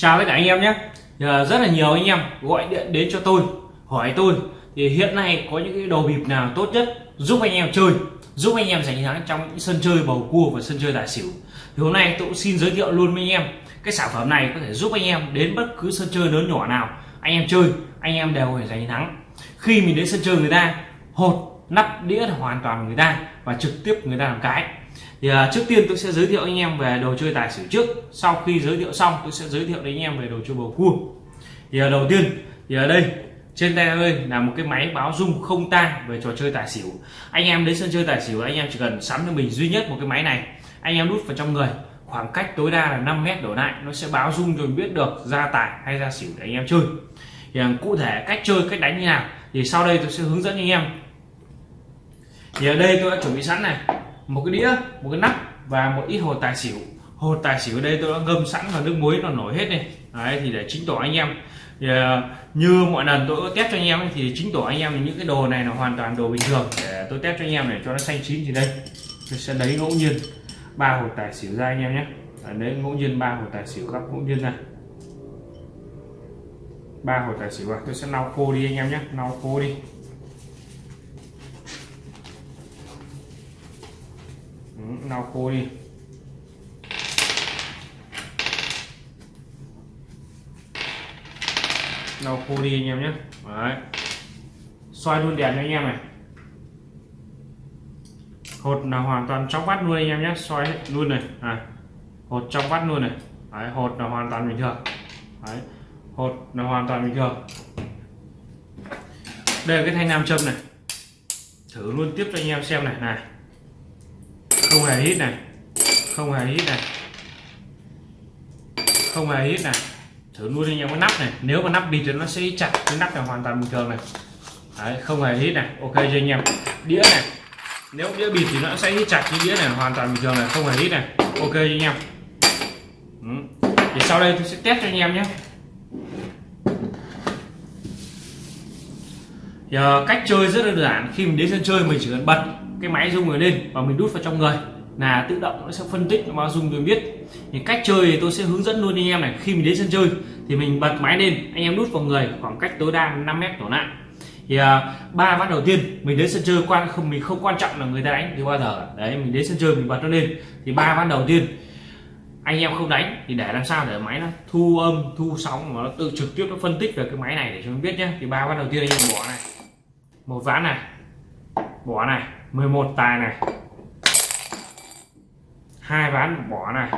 chào tất cả anh em nhé. Rất là nhiều anh em gọi điện đến cho tôi, hỏi tôi. Thì hiện nay có những cái đồ bịp nào tốt nhất giúp anh em chơi, giúp anh em giành thắng trong những sân chơi bầu cua và sân chơi tài xỉu? Thì hôm nay tôi cũng xin giới thiệu luôn với anh em, cái sản phẩm này có thể giúp anh em đến bất cứ sân chơi lớn nhỏ nào. Anh em chơi, anh em đều phải giành thắng. Khi mình đến sân chơi người ta, hột, nắp đĩa là hoàn toàn người ta và trực tiếp người ta làm cái thì à, trước tiên tôi sẽ giới thiệu anh em về đồ chơi tài xỉu trước. Sau khi giới thiệu xong tôi sẽ giới thiệu đến anh em về đồ chơi bầu cua. Thì à, đầu tiên thì ở đây trên tay ơi là một cái máy báo rung không tang về trò chơi tài xỉu. Anh em đến sân chơi tài xỉu anh em chỉ cần sắm cho mình duy nhất một cái máy này. Anh em đút vào trong người khoảng cách tối đa là 5 mét đổ lại nó sẽ báo rung cho mình biết được ra tài hay ra xỉu để anh em chơi. Thì à, cụ thể cách chơi cách đánh như nào thì sau đây tôi sẽ hướng dẫn anh em. Thì ở đây tôi đã chuẩn bị sẵn này một cái đĩa một cái nắp và một ít hồ tài xỉu. Hồ tài xỉu ở đây tôi đã ngâm sẵn vào nước muối nó nổi hết này đấy thì để chính tỏ anh em. Thì, à, như mọi lần tôi có test cho anh em thì chính tỏ anh em những cái đồ này là hoàn toàn đồ bình thường. Để tôi test cho anh em để cho nó xanh chín thì đây. Tôi sẽ lấy ngẫu nhiên ba hồ tài xỉu ra anh em nhé. Đấy ngẫu nhiên ba hồ tài xỉu gấp ngẫu nhiên ra. Ba hồ tài xỉu vào tôi sẽ lau khô đi anh em nhé. Lau khô đi. Lau khô đi. Lau khô đi anh em nhé. Đấy. xoay luôn đèn cho anh em này. Hột là hoàn toàn trong vắt luôn anh em nhé. Xoay luôn này. À. hột trong vắt luôn này. Đấy. hột là hoàn toàn bình thường. Đấy. hột là hoàn toàn bình thường. Đây là cái thanh nam châm này. Thử luôn tiếp cho anh em xem này. Này không hề hít này. Không hề hít này. Không hề hít này. Thử luôn anh em cái nắp này. Nếu mà nắp bịt thì nó sẽ chặt cái nắp này hoàn toàn bình thường này. Đấy, không hề hít này. Ok cho anh em. Đĩa này. Nếu đĩa bịt thì nó sẽ hít chặt cái đĩa này hoàn toàn bình thường này. Không hề hít này. Ok cho anh em. Ừ. thì sau đây tôi sẽ test cho anh em nhé. Giờ cách chơi rất đơn giản khi mình đến sân chơi mình chỉ cần bật cái máy rung người lên và mình đút vào trong người là tự động nó sẽ phân tích nó bao dung tôi biết. Thì cách chơi thì tôi sẽ hướng dẫn luôn anh em này khi mình đến sân chơi thì mình bật máy lên anh em đút vào người khoảng cách tối đa 5 mét đổ lại. Thì à, ba uh, ván đầu tiên mình đến sân chơi quan không mình không quan trọng là người ta đánh thì bao giờ. Đấy mình đến sân chơi mình bật nó lên thì ba ván đầu tiên anh em không đánh thì để làm sao để máy nó thu âm thu sóng mà nó tự trực tiếp nó phân tích về cái máy này để cho mình biết nhé. Thì ba ván đầu tiên anh em bỏ này một ván này. Bỏ này. 11 tài này. Hai ván bỏ này.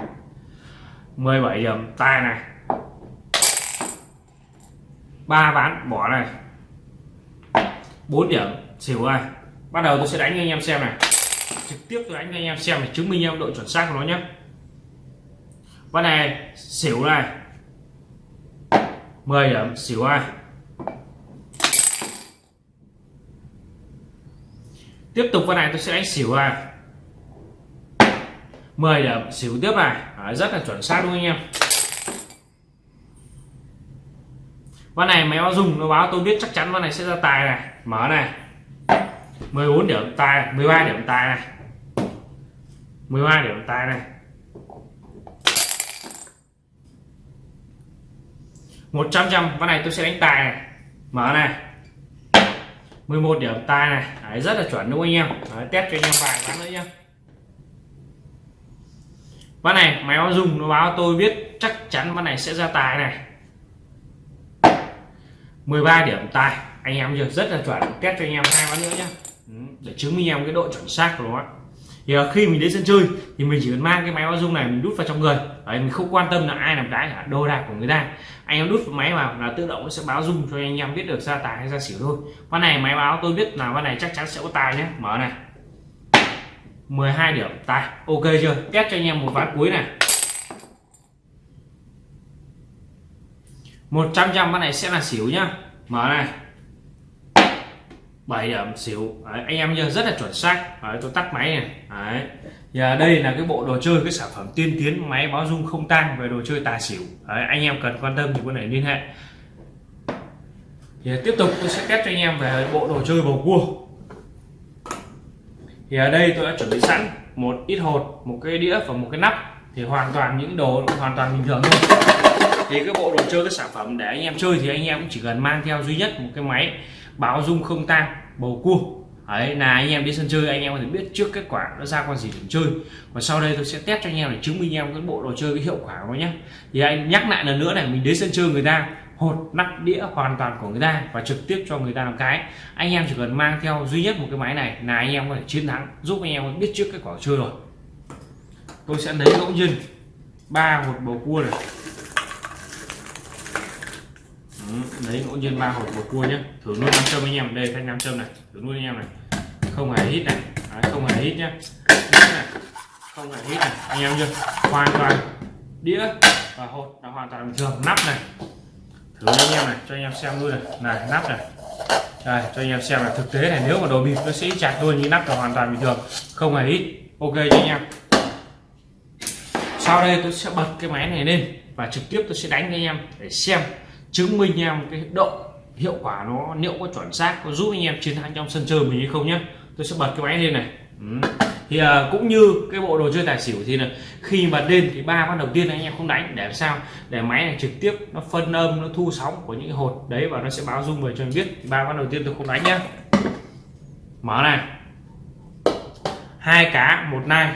17 điểm tài này. Ba ván bỏ này. 4 điểm. Xỉu ai bắt đầu tôi sẽ đánh cho anh em xem này. Trực tiếp tôi đánh cho anh em xem để chứng minh em độ chuẩn xác của nó nhé. Ván này, xỉu này. 10 điểm. Xỉu ai tiếp tục con này tôi sẽ đánh xỉu này 10 điểm xỉu tiếp này. Đấy, rất là chuẩn xác luôn anh em. Con này máy báo dùng nó báo tôi biết chắc chắn con này sẽ ra tài này. Mở này. 14 điểm tài 13 điểm tài này. 13 điểm tài này. 100 trăm con này tôi sẽ đánh tài này. Mở này. 11 điểm tài này. Đấy, rất là chuẩn đúng không anh em? Đấy, test cho anh em vài ván nữa nhé ván này máy báo dùng nó báo tôi biết chắc chắn ván này sẽ ra tài này. 13 điểm tài anh em giờ rất là chuẩn test cho anh em hai ván nữa nhé ừ, để chứng minh em cái độ chuẩn xác của nó thì ờ, khi mình đến sân chơi thì mình chỉ cần mang cái máy báo dung này mình đút vào trong người. Đấy, mình không quan tâm là ai làm cái cả đồ đạc của người ta. Anh em đút máy vào là tự động nó sẽ báo dung cho anh em biết được ra tài hay ra xỉu thôi. Con này máy báo tôi biết là con này chắc chắn sẽ có tài nhé. Mở này. 12 điểm. Tài. Ok chưa? Test cho anh em một ván cuối này. 100 trăm con này sẽ là xỉu nhá. Mở này. 7 điểm xỉu. Đấy, anh em nhớ rất là chuẩn xác. Đấy, tôi tắt máy này. Đấy. Và đây là cái bộ đồ chơi cái sản phẩm tiên tiến máy báo dung không tang về đồ chơi tài xỉu. Đấy, anh em cần quan tâm thì có thể liên hệ. Thì tiếp tục tôi sẽ test cho anh em về bộ đồ chơi bầu cua. Thì ở đây tôi đã chuẩn bị sẵn một ít hột một cái đĩa và một cái nắp. Thì hoàn toàn những đồ hoàn toàn bình thường thôi. Thì cái bộ đồ chơi cái sản phẩm để anh em chơi thì anh em cũng chỉ cần mang theo duy nhất một cái máy báo dung không tang, bầu cua. Ấy là anh em đi sân chơi, anh em có thể biết trước kết quả nó ra con gì để chơi. Và sau đây tôi sẽ test cho anh em để chứng minh em cái bộ đồ chơi cái hiệu quả của nó nhé. Thì anh nhắc lại lần nữa này, mình đến sân chơi người ta, hột, nắp, đĩa hoàn toàn của người ta và trực tiếp cho người ta làm cái. Anh em chỉ cần mang theo duy nhất một cái máy này là anh em có thể chiến thắng, giúp anh em biết trước kết quả chơi rồi. Tôi sẽ lấy ngẫu nhiên ba một bầu cua này lấy ngẫu nhiên ba hột một cua nhé thử luôn nam châm anh em đây thanh nam châm này. Thử luôn anh em này. Không hề hít này. Đấy, không hề hít nhé không hề hít này. Anh em chưa? Hoàn toàn. Đĩa và hột là hoàn toàn bình thường. Nắp này. Thử anh em này. Cho anh em xem luôn này. Này nắp này. Đây cho anh em xem là thực tế này nếu mà đồ bịp nó sẽ chặt luôn như nắp là hoàn toàn bình thường. Không hề hít. Ok cho anh em. Sau đây tôi sẽ bật cái máy này lên và trực tiếp tôi sẽ đánh cho anh em để xem chứng minh em cái độ hiệu quả nó liệu có chuẩn xác có giúp anh em chiến thắng trong sân chơi mình hay không nhé tôi sẽ bật cái máy lên này. Ừ. thì à, cũng như cái bộ đồ chơi tài xỉu thì là khi bật lên thì ba ván đầu tiên anh em không đánh để làm sao? Để máy này trực tiếp nó phân âm nó thu sóng của những hột đấy và nó sẽ báo rung về cho anh biết. Ba ván đầu tiên tôi không đánh nhá. Mở này. Hai cá một nai.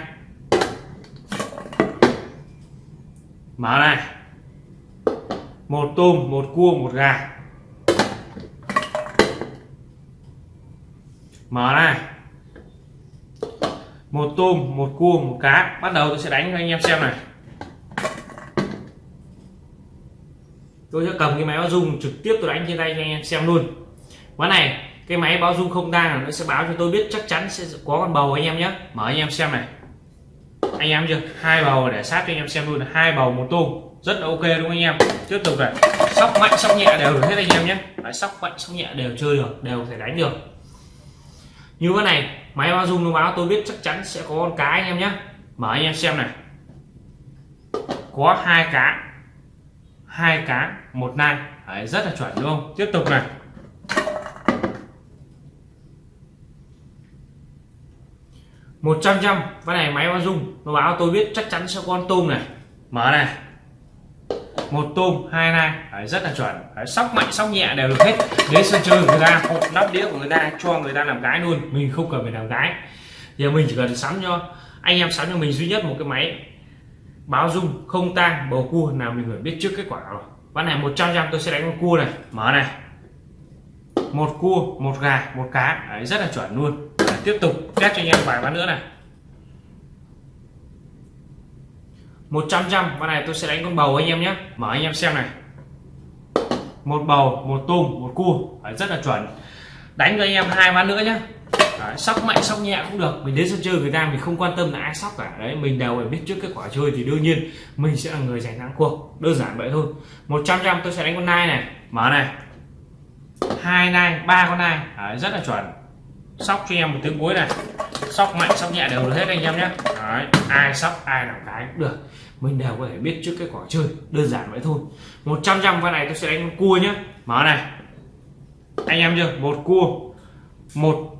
Mở này một tôm, một cua, một gà. Mở này. Một tôm, một cua, một cá. Bắt đầu tôi sẽ đánh cho anh em xem này. Tôi sẽ cầm cái máy báo dung trực tiếp tôi đánh trên tay cho anh em xem luôn. Ván này, cái máy báo dung không đang nó sẽ báo cho tôi biết chắc chắn sẽ có con bầu anh em nhé. Mở anh em xem này. Anh em chưa? Hai bầu để sát cho anh em xem luôn. Hai bầu, một tôm rất là ok đúng không anh em? Tiếp tục này. Sóc mạnh sóc nhẹ đều được hết anh em nhé. Đấy, sóc mạnh sóc nhẹ đều chơi được đều có thể đánh được. Như cái này máy báo dung nó báo tôi biết chắc chắn sẽ có con cá anh em nhé. Mở anh em xem này. Có hai cá. Hai cá một nai. Đấy, rất là chuẩn đúng không? Tiếp tục này. Một trăm trăm. Cái này máy báo dung nó báo tôi biết chắc chắn sẽ có con tôm này. Mở này một tôm hai nai. Đấy, rất là chuẩn. Đấy, sóc mạnh sóc nhẹ đều được hết. Đến sân chơi người ta hộp nắp đĩa của người ta cho người ta làm cái luôn. Mình không cần phải làm cái giờ mình chỉ cần sắm cho anh em sắm cho mình duy nhất một cái máy báo dung không tang bầu cua nào mình phải biết trước kết quả rồi. Ván này 100 trăm tôi sẽ đánh con cua này. Mở này. Một cua một gà một cá. Đấy, rất là chuẩn luôn. Đấy, tiếp tục test cho anh em vài ván nữa này. 100 trăm con này tôi sẽ đánh con bầu anh em nhé. Mở anh em xem này. Một bầu một tôm một cua. Đấy, rất là chuẩn. Đánh cho anh em hai ván nữa nhé. Đấy, sóc mạnh sóc nhẹ cũng được. Mình đến sân chơi người ta mình không quan tâm là ai sóc cả. Đấy mình đều phải biết trước kết quả chơi thì đương nhiên mình sẽ là người giành thắng cuộc. Đơn giản vậy thôi. 100 trăm tôi sẽ đánh con nai này. Mở này. Hai nai ba con nai. Đấy, rất là chuẩn. Sóc cho em một tiếng cuối này sóc mạnh sóc nhẹ đều được hết anh em nhé. Đấy, ai sóc ai làm cái cũng được. Mình đều có thể biết trước kết quả chơi đơn giản vậy thôi. 100 trăm con này tôi sẽ đánh cua nhé. Mở này. Anh em chưa? Một cua một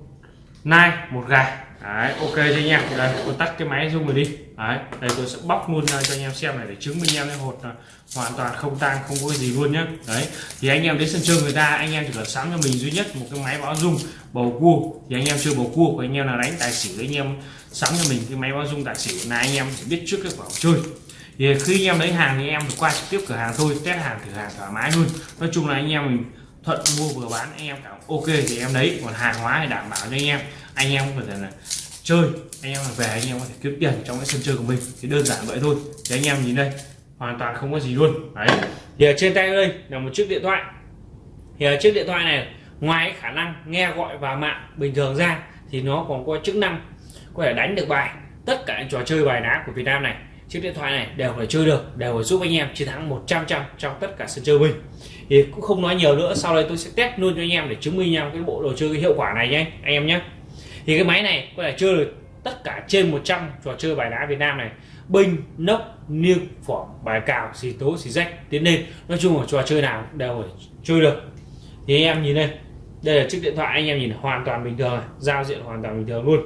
nai một gà. Đấy ok cho anh em? Đây tôi tắt cái máy zoom rồi đi. Đấy đây tôi sẽ bóc luôn ờ, cho anh em xem này để chứng minh em cái hột ờ, hoàn toàn không tang không có gì luôn nhé đấy thì anh em đến sân chơi người ta anh em chỉ cần sắm cho mình duy nhất một cái máy báo dung bầu cua thì anh em chơi bầu cua của anh em là đánh tài xỉu anh em sắm cho mình cái máy báo dung tài xỉu là anh em chỉ biết trước cái quả chơi thì khi anh em lấy hàng thì em phải qua trực tiếp cửa hàng thôi test hàng thử hàng thoải mái luôn nói chung là anh em mình thuận mua vừa bán anh em cảm ok thì em lấy còn hàng hóa thì đảm bảo cho anh em anh em có thể là chơi anh em về anh em có thể kiếm tiền trong cái sân chơi của mình thì đơn giản vậy thôi thì anh em nhìn đây hoàn toàn không có gì luôn. Đấy. Thì ở trên tay đây là một chiếc điện thoại. Thì ở chiếc điện thoại này, ngoài khả năng nghe gọi và mạng bình thường ra, thì nó còn có chức năng có thể đánh được bài. Tất cả những trò chơi bài đá của Việt Nam này, chiếc điện thoại này đều phải chơi được, đều phải giúp anh em chiến thắng 100 trăm trong tất cả sân chơi mình. Thì cũng không nói nhiều nữa, sau đây tôi sẽ test luôn cho anh em để chứng minh nhau cái bộ đồ chơi cái hiệu quả này nhé, anh em nhé. Thì cái máy này có thể chơi được tất cả trên 100 trò chơi bài đá Việt Nam này binh nốc niêng phỏng bài cào xì tố xì rách. Tiến lên nói chung là trò chơi nào đều phải chơi được. Thì anh em nhìn đây. Đây là chiếc điện thoại anh em nhìn hoàn toàn bình thường giao diện hoàn toàn bình thường luôn.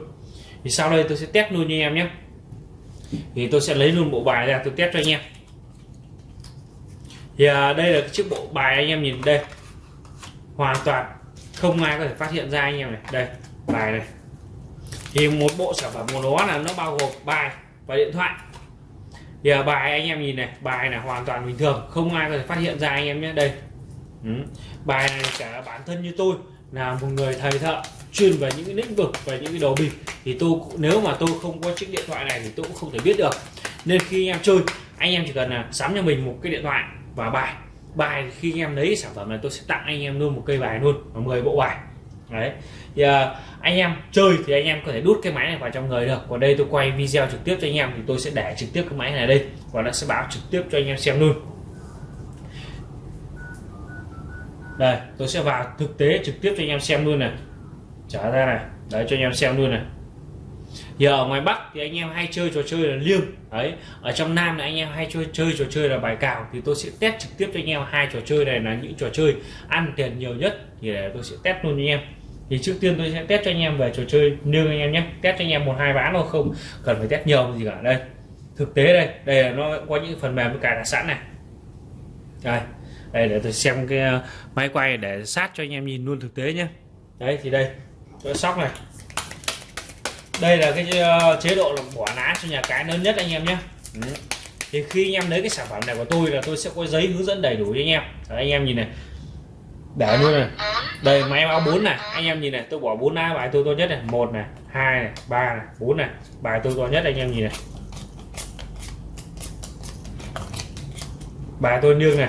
Thì sau đây tôi sẽ test luôn cho anh em nhé. Thì tôi sẽ lấy luôn bộ bài ra tôi test cho anh em. Thì à, đây là cái chiếc bộ bài anh em nhìn đây. Hoàn toàn không ai có thể phát hiện ra anh em này. Đây bài này. Thì một bộ sản phẩm của nó là nó bao gồm bài và điện thoại thì bài anh em nhìn này, bài là hoàn toàn bình thường, không ai có thể phát hiện ra anh em nhé. Đây. Ừ. bài này cả bản thân như tôi, là một người thầy thợ, chuyên về những cái lĩnh vực, về những cái đồ bịp thì tôi nếu mà tôi không có chiếc điện thoại này thì tôi cũng không thể biết được. Nên khi anh em chơi, anh em chỉ cần là sắm cho mình một cái điện thoại và bài. Bài khi anh em lấy sản phẩm này, tôi sẽ tặng anh em luôn một cây bài luôn, và 10 bộ bài đấy. Thì, uh, anh em chơi thì anh em có thể đút cái máy này vào trong người được. Còn đây tôi quay video trực tiếp cho anh em thì tôi sẽ để trực tiếp cái máy này đây. Và nó sẽ báo trực tiếp cho anh em xem luôn. Đây tôi sẽ vào thực tế trực tiếp cho anh em xem luôn này. Trả ra này. Đấy cho anh em xem luôn này. Thì ở ngoài Bắc thì anh em hay chơi trò chơi là liêng. Đấy. Ở trong Nam là anh em hay chơi chơi trò chơi là bài cào. Thì tôi sẽ test trực tiếp cho anh em hai trò chơi này là những trò chơi ăn tiền nhiều nhất. Thì để tôi sẽ test luôn cho anh em thì trước tiên tôi sẽ test cho anh em về trò chơi liêng anh em nhé. Test cho anh em một hai ván thôi không cần phải test nhiều gì cả. Đây thực tế đây đây là nó có những phần mềm cài đặt sẵn này. Đây đây để tôi xem cái ờ, máy quay để sát cho anh em nhìn luôn thực tế nhé. Đấy thì đây tôi sóc này. Đây là cái uh, chế độ là bỏ ná cho nhà cái lớn nhất anh em nhé. Thì khi anh em lấy cái sản phẩm này của tôi là tôi sẽ có giấy hướng dẫn đầy đủ cho anh em. Đấy, anh em nhìn này để luôn này. Đây máy báo 4 này. Anh em nhìn này, tôi bỏ bốn lá bài tôi to nhất này. Một này, hai này, ba này, bốn này. Bài tôi to nhất anh em nhìn này. Bài tôi nương này.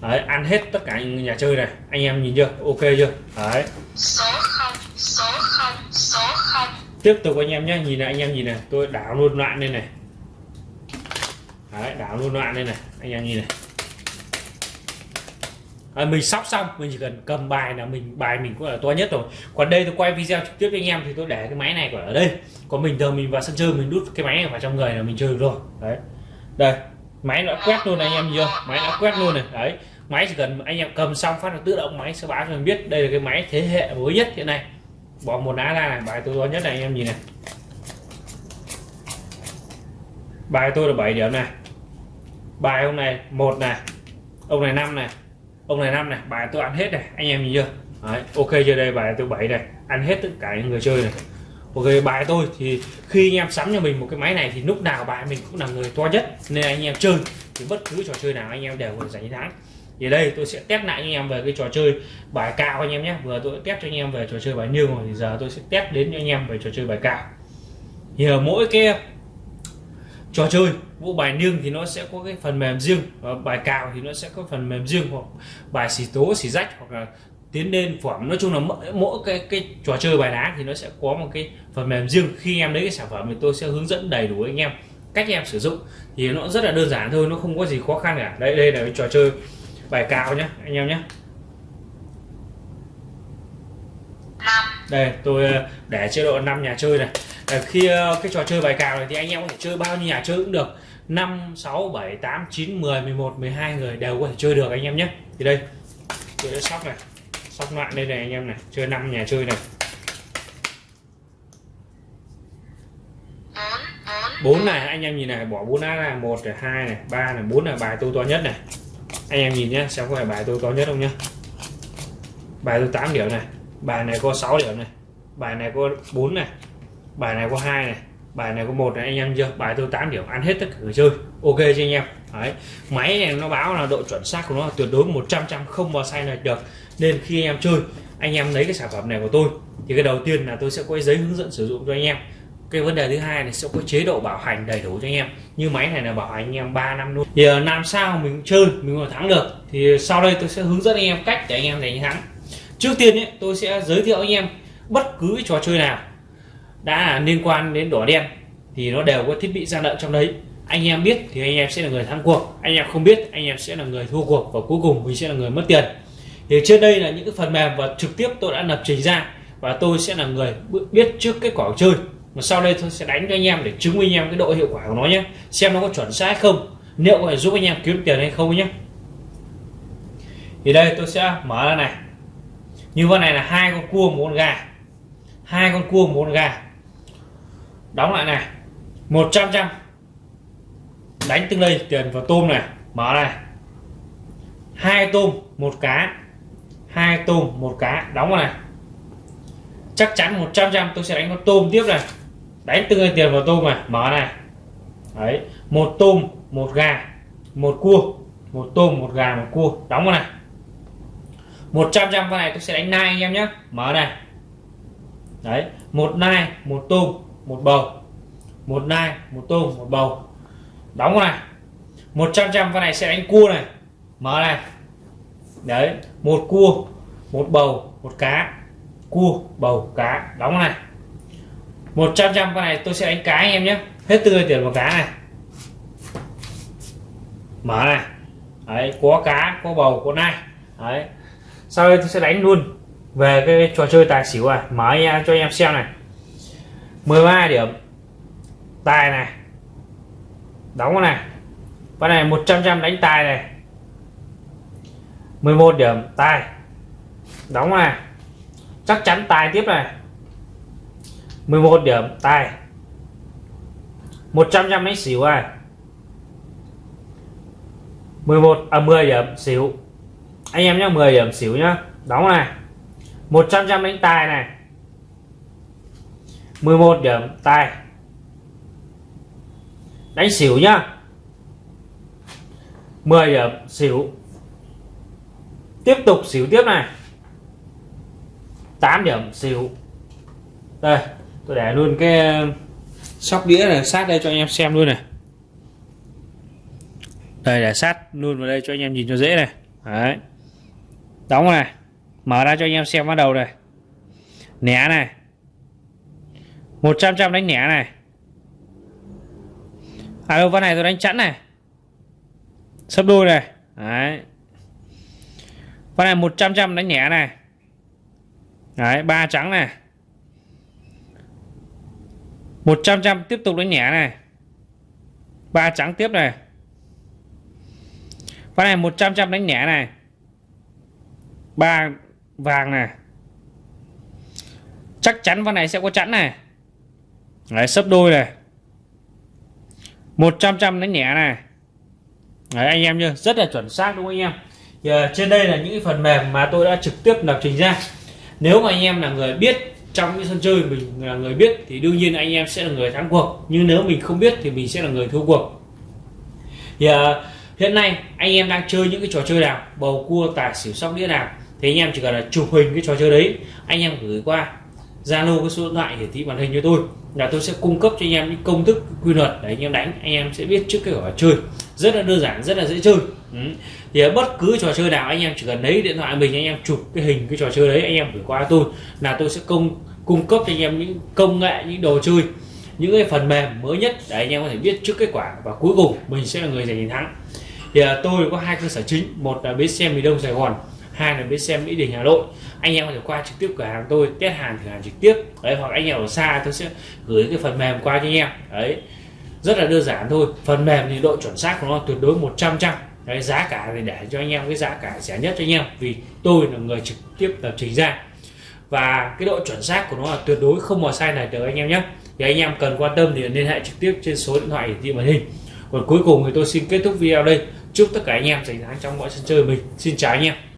Đấy, ăn hết tất cả nhà chơi này. Anh em nhìn chưa? Ok chưa? Đấy. Số không số không số không tiếp tục anh em nhé. Nhìn này, anh em nhìn này. Tôi đảo luôn loạn lên này. Đấy, đảo luôn loạn lên này. Anh em nhìn này à, mình sóc xong mình chỉ cần cầm bài là mình bài mình cũng là to nhất rồi. Còn đây tôi quay video trực tiếp với anh em thì tôi để cái máy này ở đây. Còn mình thường mình vào sân chơi mình đút cái máy này vào trong người là mình chơi được rồi. Đấy. Đây máy đã quét luôn này anh em chưa? Máy đã quét luôn này. Đấy. Máy chỉ cần anh em cầm xong phát là tự động máy sẽ báo cho mình biết đây là cái máy thế hệ mới nhất hiện nay. Bỏ một lá ra này bài tôi to nhất này anh em nhìn này. Bài tôi là 7 điểm này. Bài ông này một này. Ông này năm này ông này năm này bài tôi ăn hết này anh em nhìn chưa? Đấy, ok chưa đây bài tôi bảy này ăn hết tất cả những người chơi này. Ok bài tôi thì khi anh em sắm cho mình một cái máy này thì lúc nào bài mình cũng là người to nhất nên anh em chơi. Thì bất cứ trò chơi nào anh em đều có giành thắng. Thì đây tôi sẽ test lại anh em về cái trò chơi bài cao anh em nhé. Vừa tôi test cho anh em về trò chơi bài niêu rồi thì giờ tôi sẽ test đến cho anh em về trò chơi bài cao thì ở mỗi cái trò chơi. Bộ bài niêng thì nó sẽ có cái phần mềm riêng và bài cào thì nó sẽ có phần mềm riêng hoặc bài xì tố xì rách hoặc là tiến lên phẩm nói chung là mỗi, mỗi cái cái trò chơi bài đá thì nó sẽ có một cái phần mềm riêng. Khi em lấy cái sản phẩm thì tôi sẽ hướng dẫn đầy đủ anh em cách em sử dụng. Thì nó rất là đơn giản thôi nó không có gì khó khăn cả. Đây đây là cái trò chơi bài cào nhé anh em nhé đây tôi ờ, để chế độ 5 nhà chơi này Ờ, khi ờ, cái trò chơi bài cào này thì anh em có thể chơi bao nhiêu nhà chơi cũng được. 5 6 7 8 9 10 11 12 người đều có thể chơi được anh em nhé. Thì đây tôi đã sóc này. Sóc loạn đây này anh em này, chơi 5 nhà chơi này. 4 này, anh em nhìn này, bỏ 4 lá là một này, hai này 3 này 4 là bài tôi to nhất này. Anh em nhìn nhé, xem có phải bài tôi to nhất không nhé. Bài tôi 8 điểm này, bài này có 6 điểm này, bài này có 4 này bài này có hai này. Bài này có một này anh em chưa? Bài tôi 8 điểm ăn hết tất cả người chơi. Ok cho anh em? Đấy. máy này nó báo là độ chuẩn xác của nó tuyệt đối 100 trăm không bao sai lệch được. Nên khi anh em chơi anh em lấy cái sản phẩm này của tôi thì cái đầu tiên là tôi sẽ có giấy hướng dẫn sử dụng cho anh em. Cái vấn đề thứ hai này sẽ có chế độ bảo hành đầy đủ cho anh em. Như máy này là bảo hành anh em 3 năm luôn. Thì ờ, làm sao mình chơi mình còn thắng được? Thì sau đây tôi sẽ hướng dẫn anh em cách để anh em giành thắng. Trước tiên ấy, tôi sẽ giới thiệu anh em bất cứ trò chơi nào đã liên quan đến đỏ đen thì nó đều có thiết bị gian lận trong đấy. Anh em biết thì anh em sẽ là người thắng cuộc. Anh em không biết, anh em sẽ là người thua cuộc và cuối cùng mình sẽ là người mất tiền. Thì trên đây là những cái phần mềm và trực tiếp tôi đã lập trình ra và tôi sẽ là người biết trước kết quả chơi. Mà sau đây tôi sẽ đánh cho anh em để chứng minh anh em cái độ hiệu quả của nó nhé. Xem nó có chuẩn xác không, liệu có thể giúp anh em kiếm tiền hay không nhé. Thì đây tôi sẽ mở ra này. Như con này là hai con cua một con gà. Hai con cua một con gà đóng lại này. 100 trăm đánh từng đây tiền vào tôm này. Mở này. Hai tôm, một cá. Hai tôm, một cá. Đóng vào này. Chắc chắn 100 trăm tôi sẽ đánh con tôm tiếp này. Đánh từng tiền vào tôm này. Mở này. Đấy. Một tôm, một gà, một cua. Một tôm, một gà, một cua. Đóng vào này. 100 trăm con này tôi sẽ đánh nai anh em nhé. Mở này. Đấy. Một nai, một tôm một bầu. Một nai, một tôm, một bầu. Đóng này. 100 trăm con này sẽ đánh cua này. Mở này. Đấy, một cua, một bầu, một cá. Cua, bầu, cá. Đóng này. 100 trăm con này tôi sẽ đánh cá anh em nhé. Hết tươi tiền vào cá này. Mở này. Đấy, có cá, có bầu, có nai. Đấy. Sau đây tôi sẽ đánh luôn về cái trò chơi tài xỉu à mở cho anh em xem này. 13 điểm. Tài này. Đóng này. Con này 100 trăm đánh tài này. 11 điểm, tài. Đóng này. Chắc chắn tài tiếp này. 11 điểm, tài. 100 trăm đánh xỉu này. 11 à 10 điểm xỉu. Anh em nhé 10 điểm xỉu nhá. Đóng này. 100 trăm đánh tài này. 11 điểm tài đánh xỉu nhá. 10 điểm xỉu. Tiếp tục xỉu tiếp này. 8 điểm xỉu. Đây, tôi để luôn cái um, sóc đĩa này, sát đây cho anh em xem luôn này. Đây, để sát luôn vào đây cho anh em nhìn cho dễ này. Đấy. Đóng này. Mở ra cho anh em xem bắt đầu này. Né này. 100 trăm đánh nẻ này. À đâu, ván này tôi đánh chẵn này. Sấp đôi này. Đấy. Ván này 100 trăm đánh nhẹ này. Đấy, ba trắng này. 100 trăm tiếp tục đánh nhẹ này. Ba trắng tiếp này. Ván này 100 trăm đánh nhẹ này. Ba vàng này. Chắc chắn ván này sẽ có chẵn này đấy sấp đôi này. 100 trăm đánh nhẹ này. Đấy, anh em nhá rất là chuẩn xác đúng không anh em? Giờ, trên đây là những phần mềm mà tôi đã trực tiếp lập trình ra. Nếu mà anh em là người biết trong những sân chơi mình là người biết thì đương nhiên anh em sẽ là người thắng cuộc. Nhưng nếu mình không biết thì mình sẽ là người thua cuộc. Thì uh, hiện nay anh em đang chơi những cái trò chơi nào? Bầu cua tài xỉu sóc đĩa nào? Thì anh em chỉ cần là chụp hình cái trò chơi đấy anh em gửi qua. Zalo cái số điện thoại hiển thị màn hình cho tôi là tôi sẽ cung cấp cho anh em những công thức, quy luật. Để anh em đánh, anh em sẽ biết trước cái quả chơi. Rất là đơn giản, rất là dễ chơi. Ừ. thì ở bất cứ trò chơi nào, anh em chỉ cần lấy điện thoại mình, anh em chụp cái hình cái trò chơi đấy, anh em gửi qua tôi là tôi sẽ cung cung cấp cho anh em những công nghệ, những đồ chơi, những cái phần mềm mới nhất để anh em có thể biết trước kết quả. Và cuối cùng, mình sẽ là người giành chiến thắng. Thì à, tôi có hai cơ sở chính. Một là bến xe miền đông sài gòn hai là bên xem mỹ đình hà nội. Anh em có thể qua trực tiếp cửa hàng tôi test hàng thử hàng trực tiếp. Đấy hoặc anh em ở xa tôi sẽ gửi cái phần mềm qua cho anh em. Đấy rất là đơn giản thôi. Phần mềm thì độ chuẩn xác của nó tuyệt đối 100 trăm đấy, giá cả thì để cho anh em cái giá cả rẻ nhất cho anh em vì tôi là người trực tiếp lập trình ra. Và cái độ chuẩn xác của nó là tuyệt đối không có sai này được anh em nhé. Thì anh em cần quan tâm thì liên hệ trực tiếp trên số điện thoại hiển thị màn hình. Còn cuối cùng thì tôi xin kết thúc video đây. Chúc tất cả anh em giành thắng trong mọi sân chơi mình. Xin chào anh em.